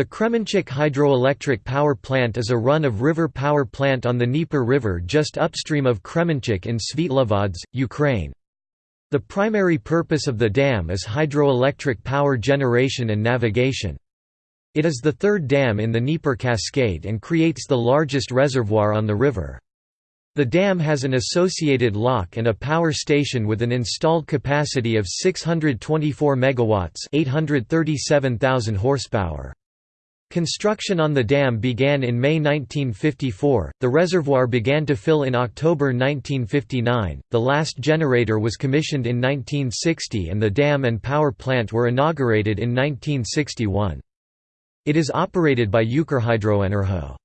The Kremenchuk hydroelectric power plant is a run-of-river power plant on the Dnieper River just upstream of Kremenchuk in Svitlovodsk, Ukraine. The primary purpose of the dam is hydroelectric power generation and navigation. It is the third dam in the Dnieper Cascade and creates the largest reservoir on the river. The dam has an associated lock and a power station with an installed capacity of 624 megawatts, 837,000 horsepower. Construction on the dam began in May 1954, the reservoir began to fill in October 1959, the last generator was commissioned in 1960 and the dam and power plant were inaugurated in 1961. It is operated by Ukrhydroenergo.